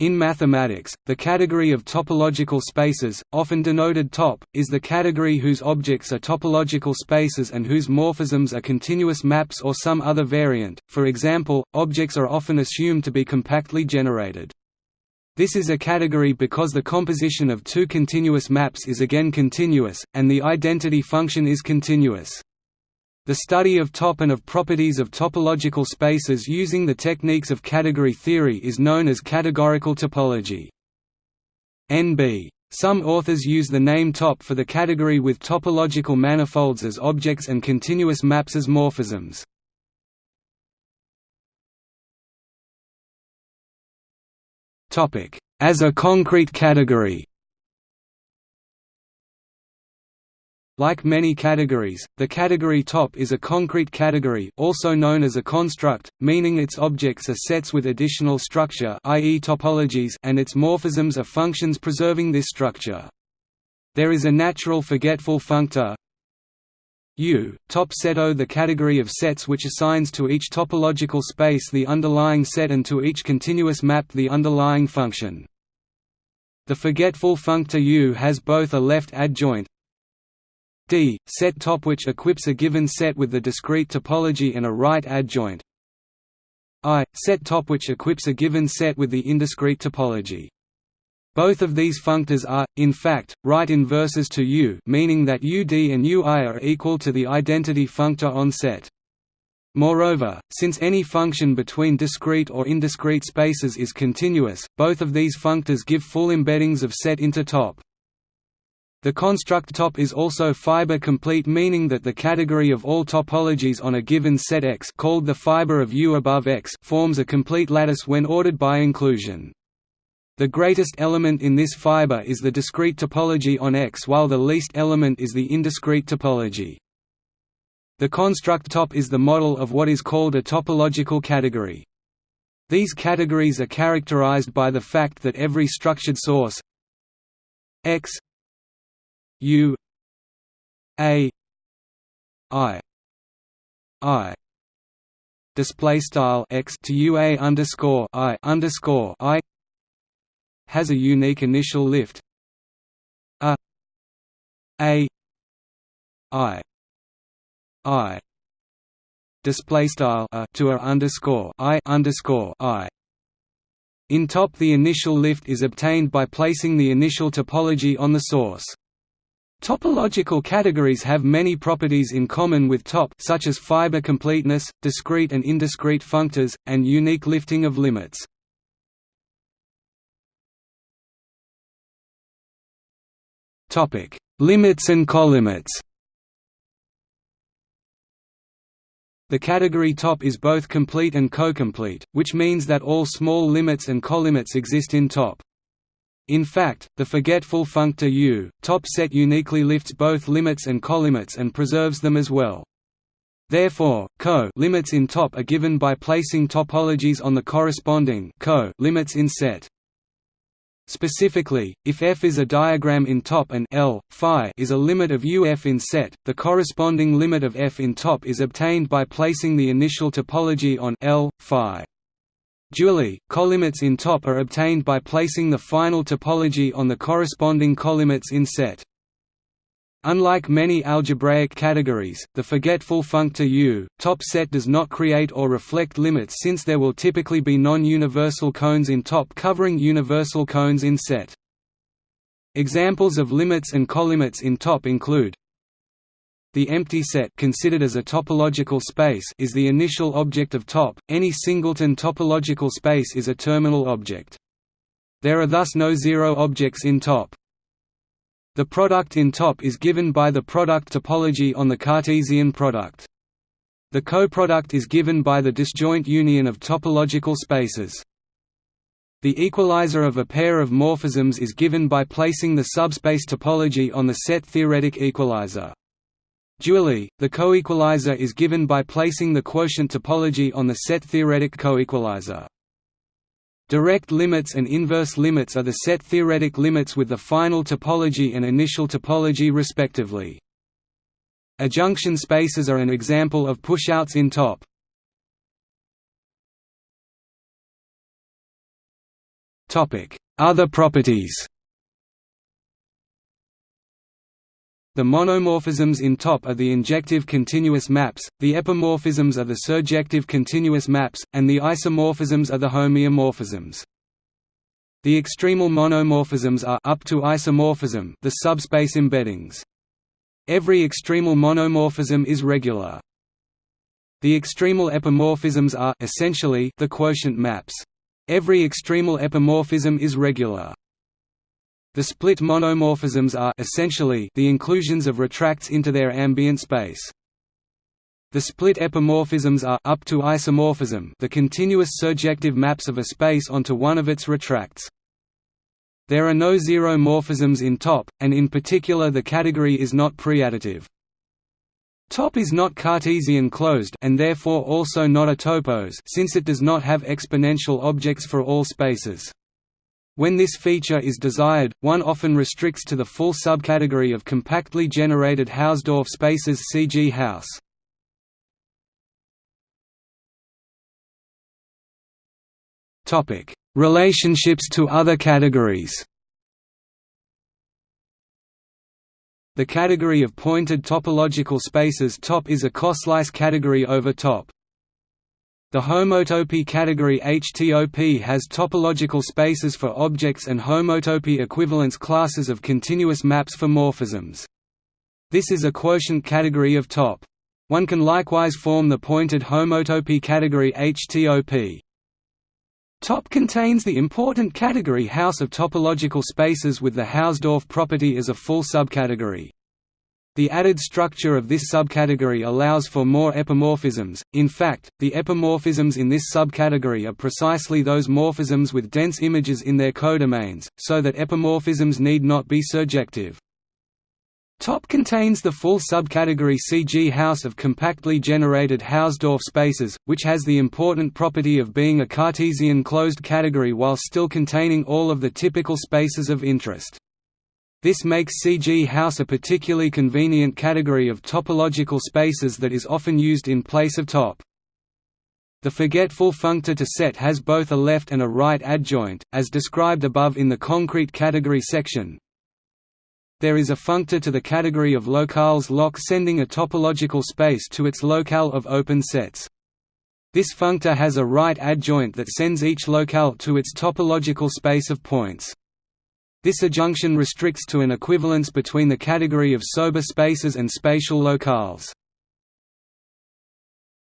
In mathematics, the category of topological spaces, often denoted top, is the category whose objects are topological spaces and whose morphisms are continuous maps or some other variant, for example, objects are often assumed to be compactly generated. This is a category because the composition of two continuous maps is again continuous, and the identity function is continuous. The study of top and of properties of topological spaces using the techniques of category theory is known as categorical topology. NB. Some authors use the name top for the category with topological manifolds as objects and continuous maps as morphisms. As a concrete category Like many categories, the category top is a concrete category also known as a construct, meaning its objects are sets with additional structure i.e. topologies and its morphisms are functions preserving this structure. There is a natural forgetful functor U, top set O the category of sets which assigns to each topological space the underlying set and to each continuous map the underlying function. The forgetful functor U has both a left adjoint D, set top which equips a given set with the discrete topology and a right adjoint I, set top which equips a given set with the indiscrete topology. Both of these functors are, in fact, right inverses to U meaning that UD and UI are equal to the identity functor on set. Moreover, since any function between discrete or indiscrete spaces is continuous, both of these functors give full embeddings of set into top. The construct top is also fiber complete meaning that the category of all topologies on a given set X called the fiber of U above X forms a complete lattice when ordered by inclusion. The greatest element in this fiber is the discrete topology on X while the least element is the indiscrete topology. The construct top is the model of what is called a topological category. These categories are characterized by the fact that every structured source X U A I I display style x to UA underscore I underscore I has a unique initial lift. A A I I display style a to a underscore I underscore I. In top the initial lift is obtained by placing the initial topology on the source Topological categories have many properties in common with top such as fiber completeness, discrete and indiscrete functors, and unique lifting of limits. limits and colimits The category top is both complete and cocomplete, which means that all small limits and colimits exist in top. In fact, the forgetful functor U, top set uniquely lifts both limits and colimits and preserves them as well. Therefore, co limits in top are given by placing topologies on the corresponding co limits in set. Specifically, if F is a diagram in top and L, phi is a limit of UF in set, the corresponding limit of F in top is obtained by placing the initial topology on L, phi. Dually, colimits in top are obtained by placing the final topology on the corresponding colimits in set. Unlike many algebraic categories, the forgetful functor U, top set does not create or reflect limits since there will typically be non-universal cones in top covering universal cones in set. Examples of limits and colimits in top include the empty set considered as a topological space is the initial object of top. Any singleton topological space is a terminal object. There are thus no zero objects in top. The product in top is given by the product topology on the Cartesian product. The coproduct is given by the disjoint union of topological spaces. The equalizer of a pair of morphisms is given by placing the subspace topology on the set theoretic equalizer. Dually, the coequalizer is given by placing the quotient topology on the set theoretic coequalizer. Direct limits and inverse limits are the set theoretic limits with the final topology and initial topology respectively. Adjunction spaces are an example of pushouts in top. Other properties The monomorphisms in top are the injective continuous maps, the epimorphisms are the surjective continuous maps, and the isomorphisms are the homeomorphisms. The extremal monomorphisms are up to isomorphism the subspace embeddings. Every extremal monomorphism is regular. The extremal epimorphisms are essentially the quotient maps. Every extremal epimorphism is regular. The split monomorphisms are essentially the inclusions of retracts into their ambient space. The split epimorphisms are up to isomorphism the continuous surjective maps of a space onto one of its retracts. There are no zero morphisms in top, and in particular the category is not preadditive. Top is not Cartesian closed and therefore also not a topos since it does not have exponential objects for all spaces. When this feature is desired, one often restricts to the full subcategory of compactly generated Hausdorff spaces CG Haus. Topic: Relationships to other categories. The category of pointed topological spaces top is a coslice category over top. The homotopy category HTOP has topological spaces for objects and homotopy equivalence classes of continuous maps for morphisms. This is a quotient category of top. One can likewise form the pointed homotopy category HTOP. Top contains the important category Haus of topological spaces with the Hausdorff property as a full subcategory. The added structure of this subcategory allows for more epimorphisms, in fact, the epimorphisms in this subcategory are precisely those morphisms with dense images in their codomains, so that epimorphisms need not be surjective. Top contains the full subcategory CG Haus of compactly generated Hausdorff spaces, which has the important property of being a Cartesian closed category while still containing all of the typical spaces of interest. This makes CG Haus a particularly convenient category of topological spaces that is often used in place of top. The forgetful functor to set has both a left and a right adjoint, as described above in the concrete category section. There is a functor to the category of locales loc sending a topological space to its locale of open sets. This functor has a right adjoint that sends each locale to its topological space of points. This adjunction restricts to an equivalence between the category of sober spaces and spatial locales.